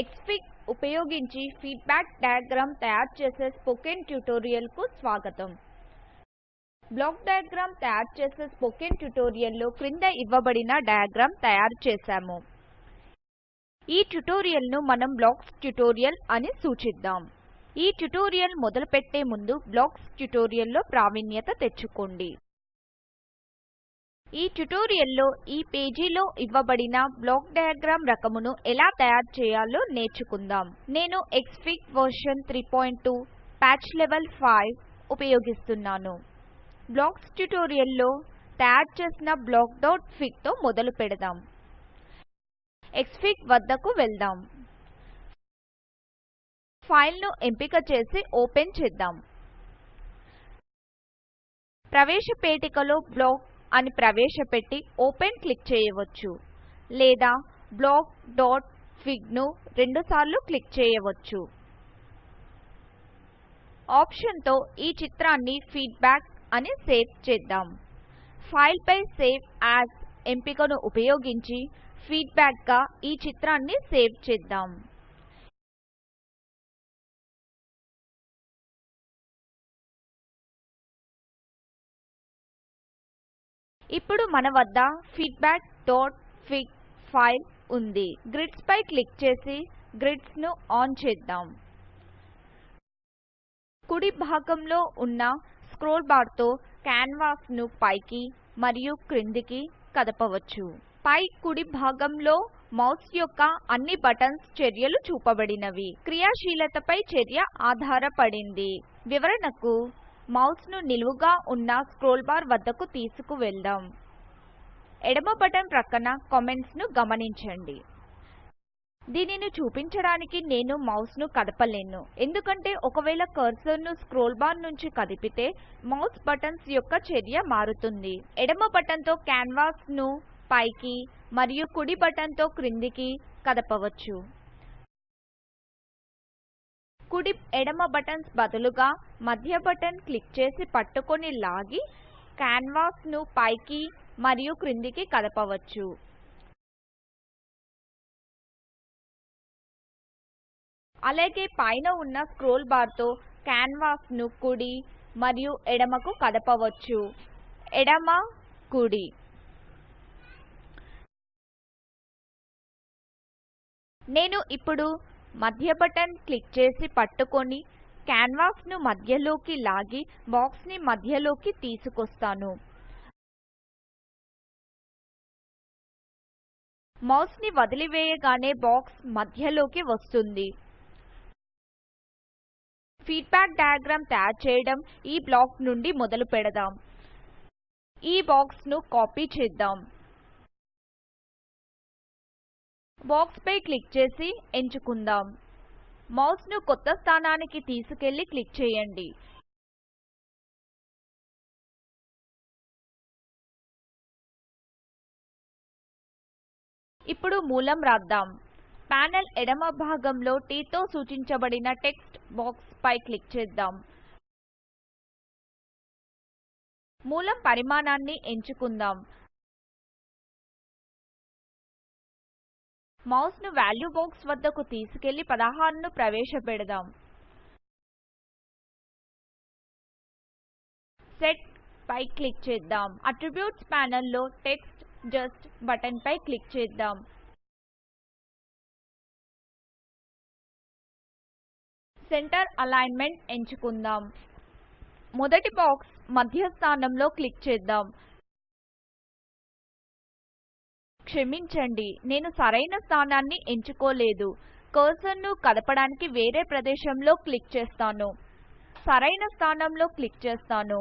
ఎక్స్ఫిక్ ఉపయోగించి feedback diagram తయారు చేసే స్పోకెన్ ట్యుటోరియల్కు స్వాగతం. బ్లాక్ డయాగ్రామ్ తయారు చేసే స్పోకెన్ ట్యుటోరియల్లో క్రింద ఇవ్వబడిన డయాగ్రామ్ తయారు చేశాము. ఈ ట్యుటోరియల్ను మనం బ్లాక్స్ ట్యుటోరియల్ అని సూచిద్దాం. ఈ ట్యుటోరియల్ మొదలుపెట్టే ముందు బ్లాక్స్ ట్యుటోరియల్లో ప్రావీణ్యత తెచ్చుకోండి. ఈ ట్యుటోరియల్లో ఈ పేజీలో ఇవ్వబడిన బ్లాక్ డయాగ్రామ్ రకమును ఎలా తయారు చేయాలో నేర్చుకుందాం. నేను ఎక్స్ఫిగ్ వర్షన్ 32 ప్యాచ్ లెవెల్ 5 ఉపయోగిస్తున్నాను. బ్లాక్స్ ట్యుటోరియల్లో తయారు చేసిన బ్లాక్ డాట్తో మొదలు పెడదాం. ఎక్స్ఫిగ్ వద్దకు వెళ్దాం. ఫైల్ను ఎంపిక చేసి ఓపెన్ చేద్దాం. ప్రవేశ పేటికలో బ్లాక్ అని ప్రవేశపెట్టి ఓపెన్ క్లిక్ చేయవచ్చు. లేదా blockఫిగ్ను రెండుసార్లు క్లిక్ చేయవచ్చు. ఆప్షన్తో ఈ చిత్రాన్ని ఫీడ్బ్యాక్ అని సేవ్ చేద్దాం. ఫైల్పై సేవ్ యాజ్ ఎంపికను ఉపయోగించి ఫీడ్బ్యాక్గా ఈ చిత్రాన్ని సేవ్ చేద్దాం. ఇప్పుడు మన వద్ద feedbackఫిగ్ ఫైల్ ఉంది. గ్రిడ్స్ పై క్లిక్ చేసి గ్రిడ్స్ను ఆన్ చేద్దాం. కుడి భాగంలో ఉన్న స్క్రోల్ బార్తో కాన్వాస్ను పైకి మరియు క్రిందికి కదపవచ్చు. పై కుడి భాగంలో మౌస్ యొక్క అన్ని బటన్స్ చర్యలు చూపబడినవి. క్రియాశీలతపై చర్య ఆధారపడింది. వివరణకు మౌస్ను నిలువుగా ఉన్న స్క్రోల్ బార్ వద్దకు తీసుకువెళ్దాం. ఎడమ బటన్ ప్రక్కన కామెంట్స్ను గమనించండి. దీనిని చూపించడానికి నేను మౌస్ను కదపలేను. ఎందుకంటే ఒకవేళ కర్సర్ను స్క్రోల్ బార్ నుంచి కదిపితే మౌస్ బటన్స్ యొక్క చర్య మారుతుంది. ఎడమ బటన్తో క్యాన్వాస్ను ను పైకి మరియు కుడి బటన్తో క్రిందికి కదపవచ్చు. కుడి ఎడమ బటన్స్ బదులుగా మధ్య బటన్ క్లిక్ చేసి పట్టుకొని లాగి క్యాన్వాస్ను పైకి మరియు క్రిందికి కదపవచ్చు. అలాగే పైన ఉన్న స్క్రోల్ బార్తో క్యాన్వాస్ను ను కుడి మరియు ఎడమకు కదపవచ్చు. ఎడమ కుడి. నేను ఇప్పుడు మధ్య బటన్ క్లిక్ చేసి పట్టుకొని క్యాన్వాస్ను మధ్యలోకి లాగి బాక్స్ని మధ్యలోకి తీసుకొస్తాను. మౌస్ని వదిలివేయగానే బాక్స్ మధ్యలోకి వస్తుంది. ఫీడ్బ్యాక్ డయాగ్రామ్ తయారు చేయడం ఈ బ్లాక్ నుండి మొదలు పెడదాం. ఈ బాక్స్ను కాపీ చేద్దాం. బాక్స్ పై క్లిక్ చేసి ఎంచుకుందాం. మౌస్ను కొత్త స్థానానికి తీసుకెళ్ళి క్లిక్ చేయండి. ఇప్పుడు మూలం రాద్దాం. ప్యానెల్ ఎడమ భాగంలో T తో సూచించబడిన టెక్స్ట్ బాక్స్ పై క్లిక్ చేద్దాం. మూలం పరిమాణాన్ని ఎంచుకుందాం. మౌస్ను వాల్యూ బాక్స్ వద్దకు తీసుకెళ్ళి పదహారును ప్రవేశపెడదాం. సెట్ పై క్లిక్ చేద్దాం. అట్రిబ్యూట్స్ ప్యానెల్లో టెక్స్ట్ జస్ట్ బటన్ పై క్లిక్ చేద్దాం. సెంటర్ అలైన్మెంట్ ఎంచుకుందాం. మొదటి బాక్స్ మధ్య స్థానంలో క్లిక్ చేద్దాం. క్షమించండి నేను సరైన స్థానాన్ని ఎంచుకోలేదు. కర్సర్ను కదపడానికి వేరే ప్రదేశంలో క్లిక్ చేస్తాను. సరైన స్థానంలో క్లిక్ చేస్తాను.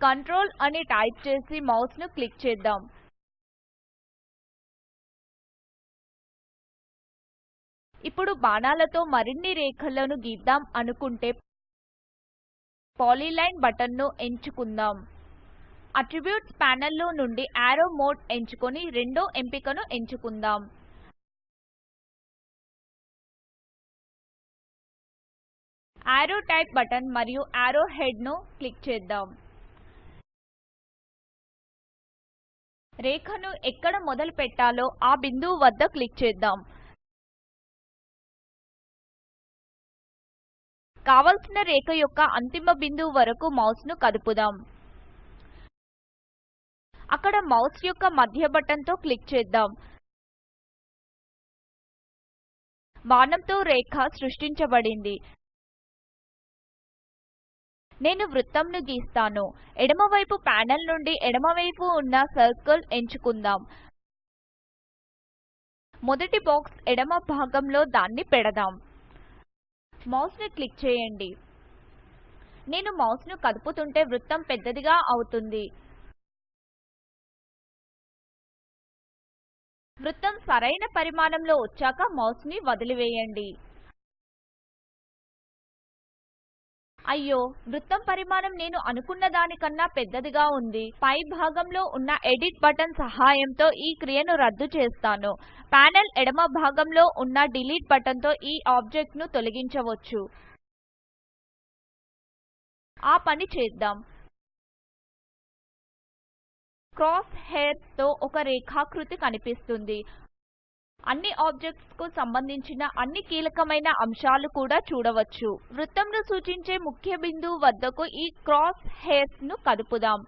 కంట్రోల్ అని టైప్ చేసి మౌస్ను క్లిక్ చేద్దాం. ఇప్పుడు బాణాలతో మరిన్ని రేఖలను గీద్దాం అనుకుంటే పాలీలైన్ బటన్ను ఎంచుకుందాం. అట్రిబ్యూట్స్ పానెల్ నుండి యారో మోడ్ ఎంచుకొని రెండో ఎంపికను ఎంచుకుందాం. యారో టైప్ బటన్ మరియు యారో హెడ్ను క్లిక్ చేద్దాం. రేఖను ఎక్కడ మొదలు పెట్టాలో ఆ బిందువు వద్ద క్లిక్ చేద్దాం. కావలసిన రేఖ యొక్క అంతిమ బిందువు వరకు మౌస్ను కదుపుదాం. అక్కడ మౌస్ యొక్క మధ్య బటన్తో క్లిక్ చేద్దాం. బాణంతో రేఖ సృష్టించబడింది. నేను వృత్తంను గీస్తాను. ఎడమవైపు ప్యానెల్ నుండి ఎడమవైపు ఉన్న సర్కిల్ ఎంచుకుందాం. మొదటి బాక్స్ ఎడమ భాగంలో దాన్ని పెడదాం. మౌస్ను క్లిక్ చేయండి. నేను మౌస్ను కదుపుతుంటే వృత్తం పెద్దదిగా అవుతుంది. వృత్తం సరైన పరిమాణంలో వచ్చాక మౌస్ని వదిలివేయండి. అయ్యో వృత్తం పరిమాణం నేను అనుకున్న దానికన్నా పెద్దదిగా ఉంది. పై భాగంలో ఉన్న ఎడిట్ బటన్ సహాయంతో ఈ క్రియను రద్దు చేస్తాను. ప్యానెల్ ఎడమ భాగంలో ఉన్న డిలీట్ బటన్తో ఈ ఆబ్జెక్ట్ను తొలగించవచ్చు. ఆ పని చేద్దాం. క్రాస్ హెయిర్తో ఒక రేఖాకృతి కనిపిస్తుంది. అన్ని ఆబ్జెక్ట్స్కు సంబంధించిన అన్ని కీలకమైన అంశాలు కూడా చూడవచ్చు. వృత్తంను సూచించే ముఖ్య బిందువు వద్దకు ఈ క్రాస్ హెయిర్స్ను కదుపుదాం.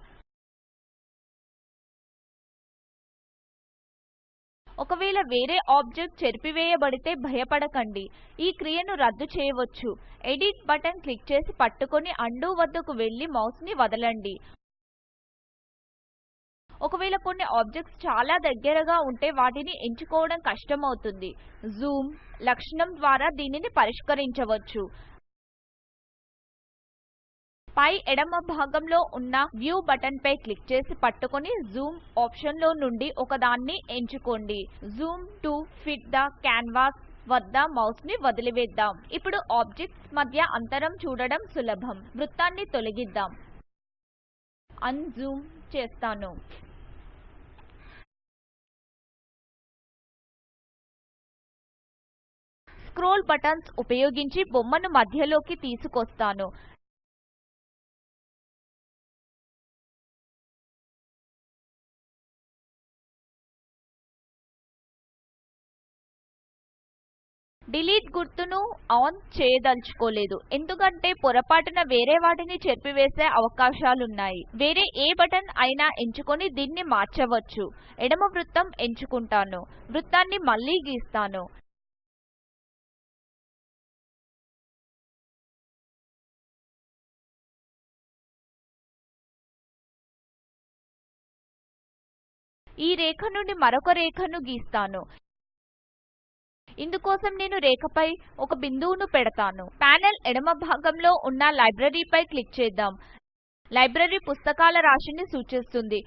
ఒకవేళ వేరే ఆబ్జెక్ట్ చెరిపివేయబడితే భయపడకండి. ఈ క్రియను రద్దు చేయవచ్చు. ఎడిట్ బటన్ క్లిక్ చేసి పట్టుకొని అండూ వద్దకు వెళ్ళి మౌస్ని వదలండి. ఒకవేళ కొన్ని ఆబ్జెక్ట్స్ చాలా దగ్గరగా ఉంటే వాటిని ఎంచుకోవడం కష్టమవుతుంది. జూమ్ లక్షణం ద్వారా దీనిని పరిష్కరించవచ్చు. పై ఎడమ భాగంలో ఉన్న వ్యూ బటన్ పై క్లిక్ చేసి పట్టుకొని జూమ్ ఆప్షన్లో నుండి ఒకదాన్ని ఎంచుకోండి. Zoom to fit the canvas వద్ద మౌస్ని వదిలివేద్దాం. ఇప్పుడు ఆబ్జెక్ట్స్ మధ్య అంతరం చూడడం సులభం. వృత్తాన్ని తొలగిద్దాం. అన్జూమ్ చేస్తాను. స్క్రోల్ బటన్స్ ఉపయోగించి బొమ్మను మధ్యలోకి తీసుకొస్తాను. డిలీట్ గుర్తును ఆన్ చేయదలుచుకోలేదు. ఎందుకంటే పొరపాటున వేరే వాటిని చెరిపివేసే అవకాశాలున్నాయి. వేరే ఏ బటన్ అయినా ఎంచుకొని దీన్ని మార్చవచ్చు. ఎడమ వృత్తం ఎంచుకుంటాను. వృత్తాన్ని మళ్ళీ గీస్తాను. ఈ రేఖ నుండి మరొక రేఖను గీస్తాను. ఇందుకోసం నేను రేఖపై ఒక బిందువును పెడతాను. ప్యానెల్ ఎడమ భాగంలో ఉన్న లైబ్రరీపై క్లిక్ చేద్దాం. లైబ్రరీ పుస్తకాల రాశిని సూచిస్తుంది.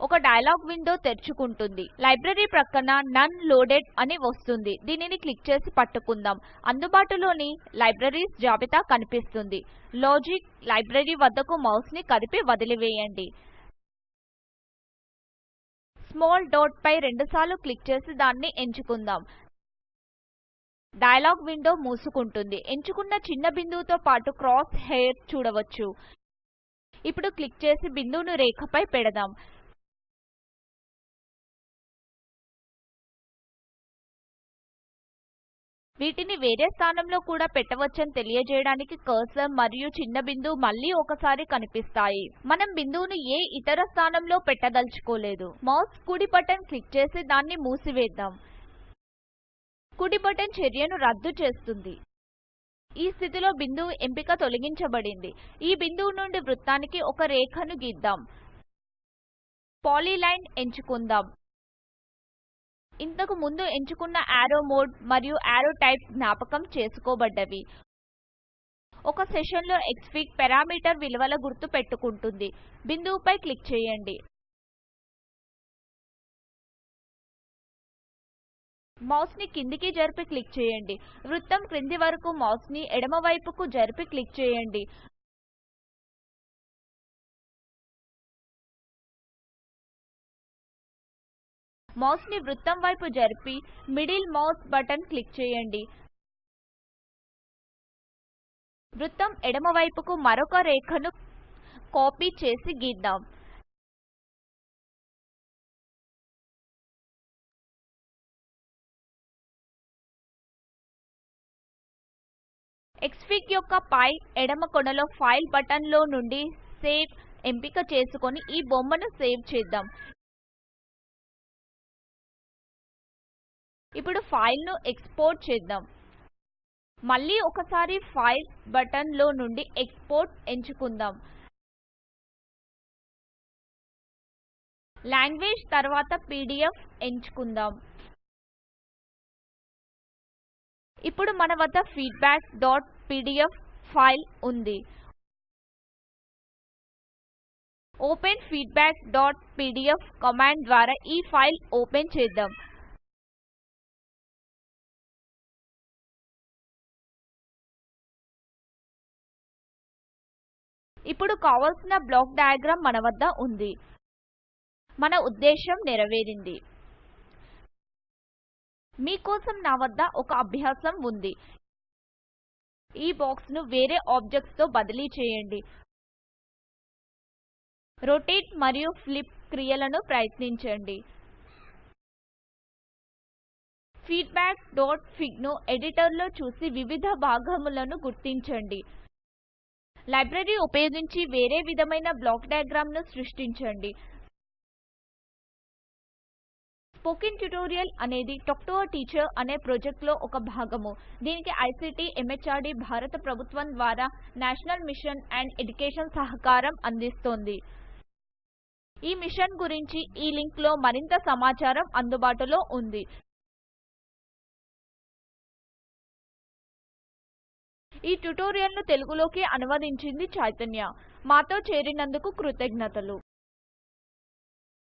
ఒక డైలాగ్ విండో తెరుచుకుంటుంది. లైబ్రరీ ప్రక్కన నన్ లోడెడ్ అని వస్తుంది. దీనిని క్లిక్ చేసి పట్టుకుందాం. అందుబాటులోని లైబ్రరీస్ జాబితా కనిపిస్తుంది. లాజిక్ లైబ్రరీ వద్దకు మౌస్ని కదిపి వదిలివేయండి. స్మాల్ డాట్ పై రెండుసార్లు క్లిక్ చేసి దాన్ని ఎంచుకుందాం. డైలాగ్ విండో మూసుకుంటుంది. ఎంచుకున్న చిన్న బిందువుతో పాటు క్రాస్ హెయిర్ చూడవచ్చు. ఇప్పుడు క్లిక్ చేసి బిందువును రేఖపై పెడదాం. వీటిని వేరే స్థానంలో కూడా పెట్టవచ్చని తెలియజేయడానికి కర్సర్ మరియు చిన్న బిందువు మళ్ళీ ఒకసారి కనిపిస్తాయి. మనం బిందువును ఏ ఇతర స్థానంలో పెట్టదలుచుకోలేదు. మౌస్ కుడి బటన్ క్లిక్ చేసి దాన్ని మూసివేద్దాం. కుడి బటన్ చర్యను రద్దు చేస్తుంది. ఈ స్థితిలో బిందువు ఎంపిక తొలగించబడింది. ఈ బిందువు నుండి వృత్తానికి ఒక రేఖను గీద్దాం. పాలీలైన్ ఎంచుకుందాం. ఇంతకు ముందు ఎంచుకున్న యారో మోడ్ మరియు ఆరో టైప్ జ్ఞాపకం చేసుకోబడ్డవి. ఒక సెషన్లో క్స్ఫిగ్ పారామీటర్ విలువల గుర్తు పెట్టుకుంటుంది. బిందువుపై క్లిక్ చేయండి. మౌస్ని కిందికి జరిపి క్లిక్ చేయండి. వృత్తం క్రింది వరకు మౌస్ని ఎడమవైపుకు జరిపి క్లిక్ చేయండి. మౌస్ని వృత్తం వైపు జరిపి మిడిల్ మౌస్ బటన్ క్లిక్ చేయండి. వృత్తం ఎడమవైపుకు మరొక రేఖను కాపీ చేసి గీద్దాం. ఎక్స్ఫిక్ యొక్క పై ఎడమ కొనలో ఫైల్ బటన్లో నుండి సేవ్ ఎంపిక చేసుకొని ఈ బొమ్మను సేవ్ చేద్దాం. ఇప్పుడు ఫైల్ను ఎక్స్పోర్ట్ చేద్దాం. మళ్ళీ ఒకసారి ఫైల్ బటన్లో నుండి ఎక్స్పోర్ట్ ఎంచుకుందాం. లాంగ్వేజ్ తర్వాత పీడీఎఫ్ ఎంచుకుందాం. ఇప్పుడు మన వద్ద feedbackపీడీఎఫ్ ఫైల్ ఉంది. ఓపెన్ feedbackపీడీఎఫ్ కమాండ్ ద్వారా ఈ ఫైల్ ఓపెన్ చేద్దాం. ఇప్పుడు కావాల్సిన బ్లాక్ డయాగ్రామ్ మన వద్ద ఉంది. మన ఉద్దేశం నెరవేరింది. మీ కోసం నా వద్ద ఒక అభ్యాసం ఉంది. ఈ బాక్స్ను వేరే ఆబ్జెక్ట్స్తో బదిలీ చేయండి. రొటేట్ మరియు ఫ్లిప్ క్రియలను ప్రయత్నించండి. feedbackఫిగ్ను ఎడిటర్లో చూసి వివిధ భాగములను గుర్తించండి. లైబ్రరీ ఉపయోగించి వేరే విధమైన బ్లాక్ డయాగ్రామ్ను సృష్టించండి. స్పోకెన్ ట్యుటోరియల్ అనేది టాక్ టు టీచర్ అనే ప్రాజెక్ట్లో ఒక భాగము. దీనికి ఐసీటీ ఎంహెచ్ఆర్డీ భారత ప్రభుత్వం ద్వారా నేషనల్ మిషన్ అండ్ ఎడ్యుకేషన్ సహకారం అందిస్తోంది. ఈ మిషన్ గురించి ఈ లింక్లో మరింత సమాచారం అందుబాటులో ఉంది. ఈ ట్యుటోరియల్ను తెలుగులోకి అనువదించింది చైతన్య. మాతో చేరినందుకు కృతజ్ఞతలు.